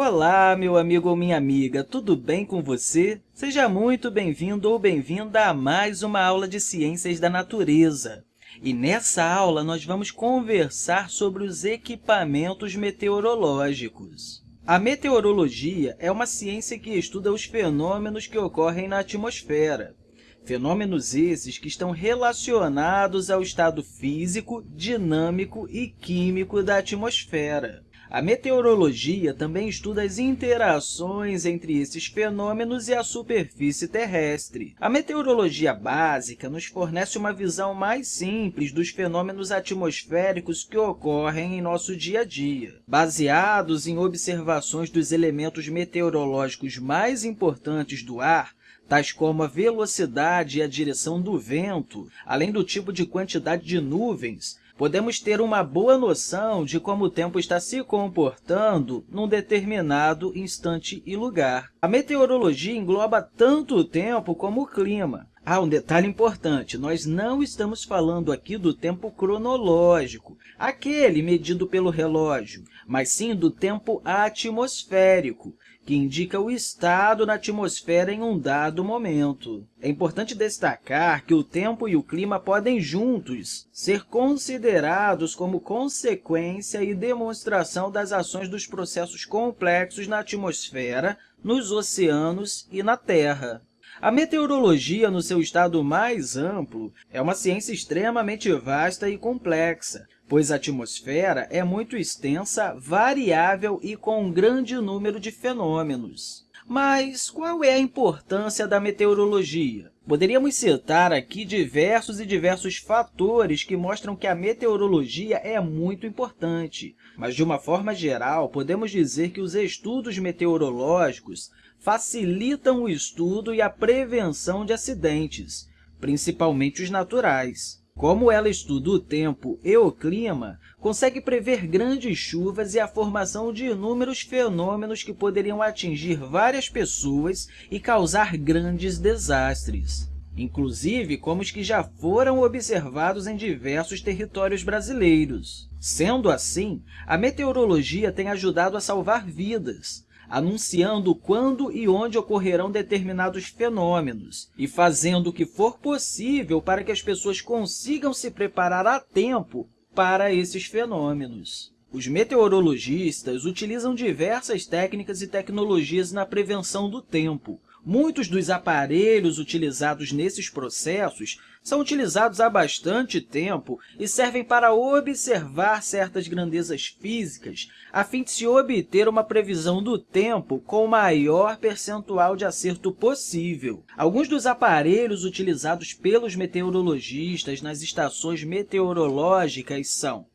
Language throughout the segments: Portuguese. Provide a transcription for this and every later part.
Olá, meu amigo ou minha amiga, tudo bem com você? Seja muito bem-vindo ou bem-vinda a mais uma aula de Ciências da Natureza. E nessa aula, nós vamos conversar sobre os equipamentos meteorológicos. A meteorologia é uma ciência que estuda os fenômenos que ocorrem na atmosfera. Fenômenos esses que estão relacionados ao estado físico, dinâmico e químico da atmosfera. A meteorologia também estuda as interações entre esses fenômenos e a superfície terrestre. A meteorologia básica nos fornece uma visão mais simples dos fenômenos atmosféricos que ocorrem em nosso dia a dia. Baseados em observações dos elementos meteorológicos mais importantes do ar, tais como a velocidade e a direção do vento, além do tipo de quantidade de nuvens, podemos ter uma boa noção de como o tempo está se comportando num determinado instante e lugar. A meteorologia engloba tanto o tempo como o clima. Ah, um detalhe importante, nós não estamos falando aqui do tempo cronológico, aquele medido pelo relógio, mas sim do tempo atmosférico, que indica o estado na atmosfera em um dado momento. É importante destacar que o tempo e o clima podem juntos ser considerados como consequência e demonstração das ações dos processos complexos na atmosfera, nos oceanos e na Terra. A meteorologia, no seu estado mais amplo, é uma ciência extremamente vasta e complexa, pois a atmosfera é muito extensa, variável e com um grande número de fenômenos. Mas qual é a importância da meteorologia? Poderíamos citar aqui diversos e diversos fatores que mostram que a meteorologia é muito importante, mas, de uma forma geral, podemos dizer que os estudos meteorológicos facilitam o estudo e a prevenção de acidentes, principalmente os naturais. Como ela estuda o tempo e o clima, consegue prever grandes chuvas e a formação de inúmeros fenômenos que poderiam atingir várias pessoas e causar grandes desastres, inclusive como os que já foram observados em diversos territórios brasileiros. Sendo assim, a meteorologia tem ajudado a salvar vidas, anunciando quando e onde ocorrerão determinados fenômenos e fazendo o que for possível para que as pessoas consigam se preparar a tempo para esses fenômenos. Os meteorologistas utilizam diversas técnicas e tecnologias na prevenção do tempo, Muitos dos aparelhos utilizados nesses processos são utilizados há bastante tempo e servem para observar certas grandezas físicas a fim de se obter uma previsão do tempo com o maior percentual de acerto possível. Alguns dos aparelhos utilizados pelos meteorologistas nas estações meteorológicas são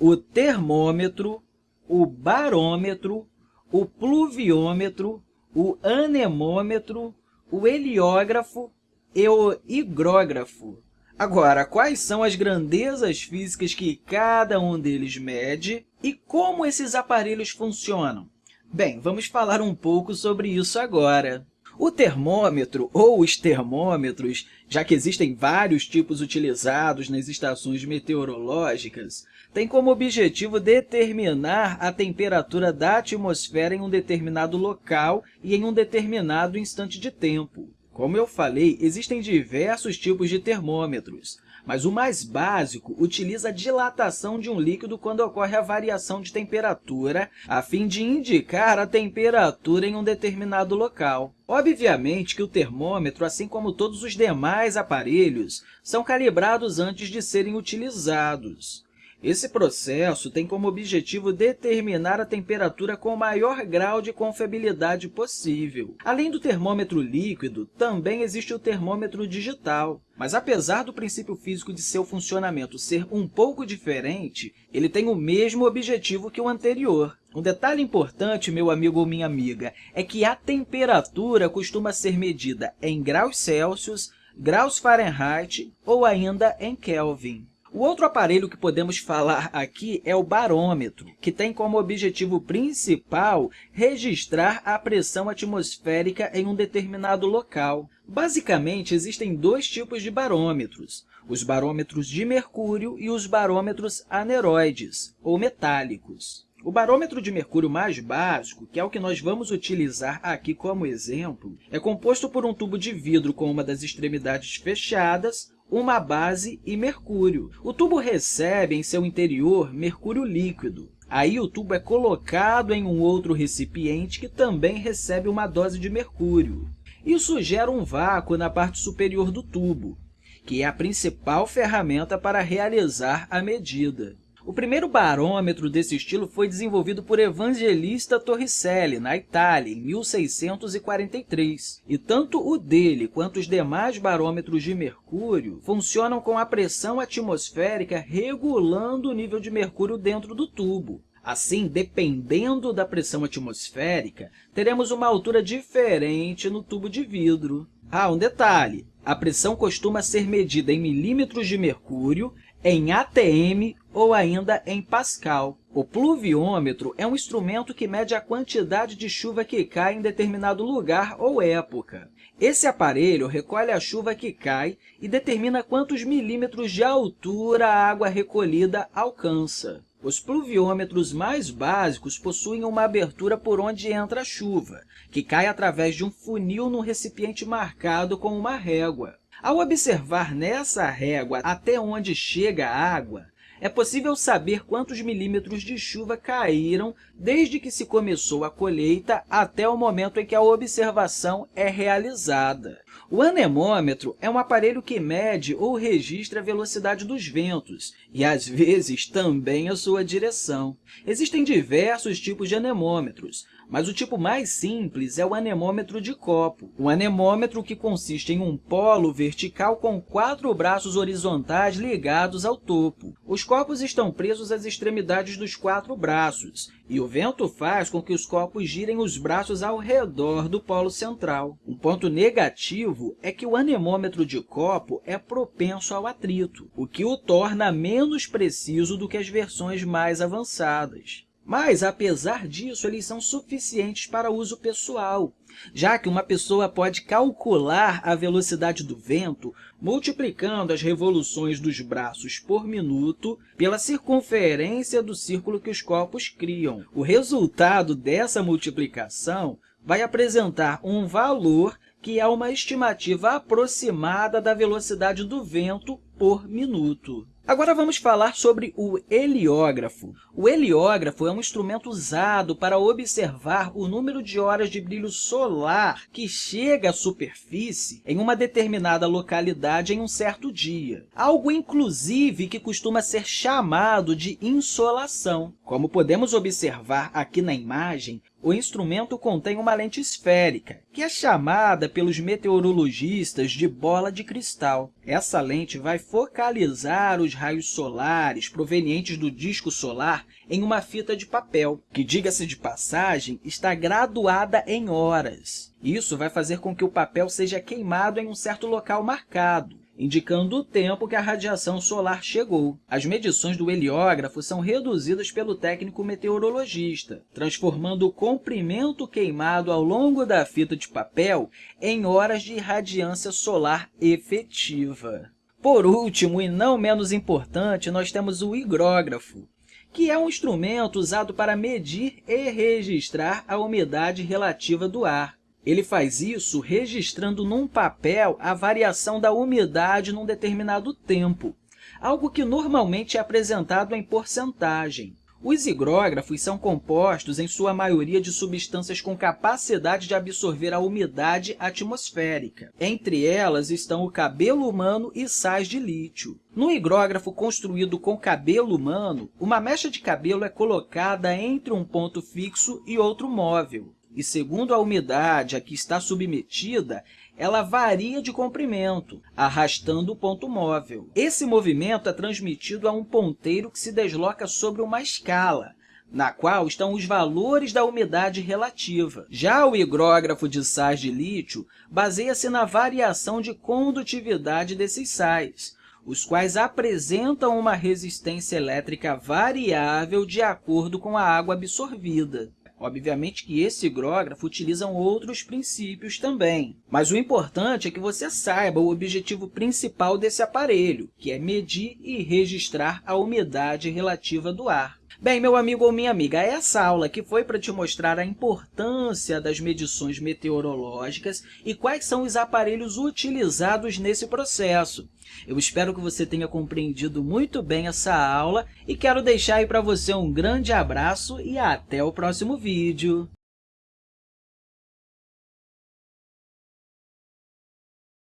o termômetro, o barômetro, o pluviômetro, o anemômetro, o heliógrafo e o higrógrafo. Agora, quais são as grandezas físicas que cada um deles mede e como esses aparelhos funcionam? Bem, vamos falar um pouco sobre isso agora. O termômetro ou os termômetros, já que existem vários tipos utilizados nas estações meteorológicas, tem como objetivo determinar a temperatura da atmosfera em um determinado local e em um determinado instante de tempo. Como eu falei, existem diversos tipos de termômetros, mas o mais básico utiliza a dilatação de um líquido quando ocorre a variação de temperatura, a fim de indicar a temperatura em um determinado local. Obviamente que o termômetro, assim como todos os demais aparelhos, são calibrados antes de serem utilizados. Esse processo tem como objetivo determinar a temperatura com o maior grau de confiabilidade possível. Além do termômetro líquido, também existe o termômetro digital. Mas, apesar do princípio físico de seu funcionamento ser um pouco diferente, ele tem o mesmo objetivo que o anterior. Um detalhe importante, meu amigo ou minha amiga, é que a temperatura costuma ser medida em graus Celsius, graus Fahrenheit ou ainda em Kelvin. O outro aparelho que podemos falar aqui é o barômetro, que tem como objetivo principal registrar a pressão atmosférica em um determinado local. Basicamente, existem dois tipos de barômetros, os barômetros de mercúrio e os barômetros aneroides, ou metálicos. O barômetro de mercúrio mais básico, que é o que nós vamos utilizar aqui como exemplo, é composto por um tubo de vidro com uma das extremidades fechadas, uma base e mercúrio. O tubo recebe em seu interior mercúrio líquido. Aí o tubo é colocado em um outro recipiente que também recebe uma dose de mercúrio. Isso gera um vácuo na parte superior do tubo, que é a principal ferramenta para realizar a medida. O primeiro barômetro desse estilo foi desenvolvido por Evangelista Torricelli, na Itália, em 1643. E tanto o dele quanto os demais barômetros de mercúrio funcionam com a pressão atmosférica regulando o nível de mercúrio dentro do tubo. Assim, dependendo da pressão atmosférica, teremos uma altura diferente no tubo de vidro. Ah, um detalhe! A pressão costuma ser medida em milímetros de mercúrio em ATM ou ainda em Pascal. O pluviômetro é um instrumento que mede a quantidade de chuva que cai em determinado lugar ou época. Esse aparelho recolhe a chuva que cai e determina quantos milímetros de altura a água recolhida alcança. Os pluviômetros mais básicos possuem uma abertura por onde entra a chuva, que cai através de um funil no recipiente marcado com uma régua. Ao observar nessa régua até onde chega a água, é possível saber quantos milímetros de chuva caíram desde que se começou a colheita até o momento em que a observação é realizada. O anemômetro é um aparelho que mede ou registra a velocidade dos ventos e, às vezes, também a sua direção. Existem diversos tipos de anemômetros, mas o tipo mais simples é o anemômetro de copo. Um anemômetro que consiste em um polo vertical com quatro braços horizontais ligados ao topo. Os copos estão presos às extremidades dos quatro braços, e o vento faz com que os copos girem os braços ao redor do polo central. Um ponto negativo é que o anemômetro de copo é propenso ao atrito, o que o torna menos preciso do que as versões mais avançadas. Mas, apesar disso, eles são suficientes para uso pessoal, já que uma pessoa pode calcular a velocidade do vento multiplicando as revoluções dos braços por minuto pela circunferência do círculo que os copos criam. O resultado dessa multiplicação vai apresentar um valor que é uma estimativa aproximada da velocidade do vento por minuto. Agora vamos falar sobre o heliógrafo. O heliógrafo é um instrumento usado para observar o número de horas de brilho solar que chega à superfície em uma determinada localidade em um certo dia. Algo, inclusive, que costuma ser chamado de insolação. Como podemos observar aqui na imagem, o instrumento contém uma lente esférica, que é chamada pelos meteorologistas de bola de cristal. Essa lente vai focalizar os raios solares provenientes do disco solar em uma fita de papel, que, diga-se de passagem, está graduada em horas. Isso vai fazer com que o papel seja queimado em um certo local marcado indicando o tempo que a radiação solar chegou. As medições do heliógrafo são reduzidas pelo técnico meteorologista, transformando o comprimento queimado ao longo da fita de papel em horas de radiância solar efetiva. Por último, e não menos importante, nós temos o higrógrafo, que é um instrumento usado para medir e registrar a umidade relativa do ar. Ele faz isso registrando num papel a variação da umidade num determinado tempo, algo que normalmente é apresentado em porcentagem. Os higrógrafos são compostos, em sua maioria, de substâncias com capacidade de absorver a umidade atmosférica. Entre elas estão o cabelo humano e sais de lítio. No higrógrafo construído com cabelo humano, uma mecha de cabelo é colocada entre um ponto fixo e outro móvel e, segundo a umidade a que está submetida, ela varia de comprimento, arrastando o ponto móvel. Esse movimento é transmitido a um ponteiro que se desloca sobre uma escala, na qual estão os valores da umidade relativa. Já o higrógrafo de sais de lítio baseia-se na variação de condutividade desses sais, os quais apresentam uma resistência elétrica variável de acordo com a água absorvida. Obviamente que esse higrógrafo utiliza outros princípios também, mas o importante é que você saiba o objetivo principal desse aparelho, que é medir e registrar a umidade relativa do ar. Bem, meu amigo ou minha amiga, essa aula aqui foi para te mostrar a importância das medições meteorológicas e quais são os aparelhos utilizados nesse processo. Eu espero que você tenha compreendido muito bem essa aula e quero deixar aí para você um grande abraço e até o próximo vídeo.